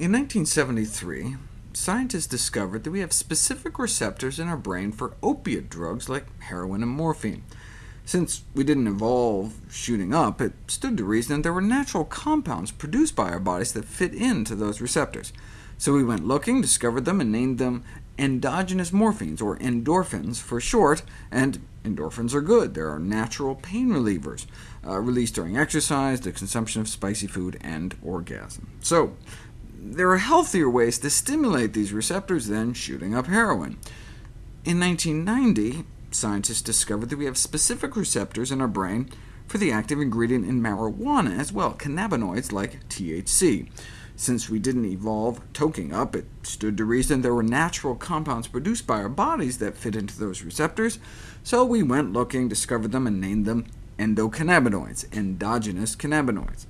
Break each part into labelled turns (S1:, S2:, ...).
S1: In 1973, scientists discovered that we have specific receptors in our brain for opiate drugs like heroin and morphine. Since we didn't evolve shooting up, it stood to reason that there were natural compounds produced by our bodies that fit into those receptors. So we went looking, discovered them, and named them endogenous morphines, or endorphins for short, and endorphins are good. They are natural pain relievers, uh, released during exercise, the consumption of spicy food, and orgasm. So there are healthier ways to stimulate these receptors than shooting up heroin. In 1990, scientists discovered that we have specific receptors in our brain for the active ingredient in marijuana as well, cannabinoids like THC. Since we didn't evolve toking up, it stood to reason there were natural compounds produced by our bodies that fit into those receptors, so we went looking, discovered them, and named them endocannabinoids, endogenous cannabinoids.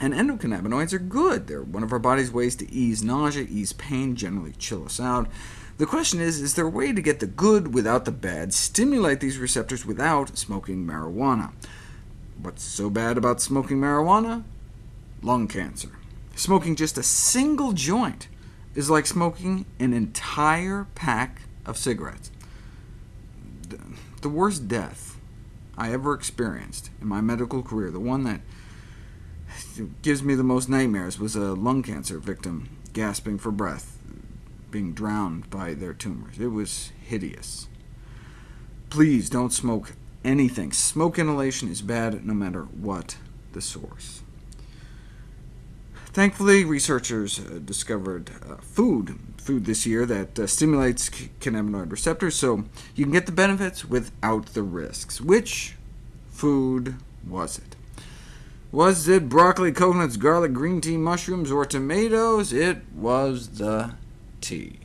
S1: And endocannabinoids are good. They're one of our body's ways to ease nausea, ease pain, generally chill us out. The question is, is there a way to get the good without the bad, stimulate these receptors without smoking marijuana? What's so bad about smoking marijuana? Lung cancer. Smoking just a single joint is like smoking an entire pack of cigarettes. The worst death I ever experienced in my medical career, the one that gives me the most nightmares was a lung cancer victim gasping for breath, being drowned by their tumors. It was hideous. Please don't smoke anything. Smoke inhalation is bad no matter what the source. Thankfully, researchers uh, discovered uh, food, food this year that uh, stimulates cannabinoid receptors, so you can get the benefits without the risks. Which food was it? Was it broccoli, coconuts, garlic, green tea, mushrooms, or tomatoes? It was the tea.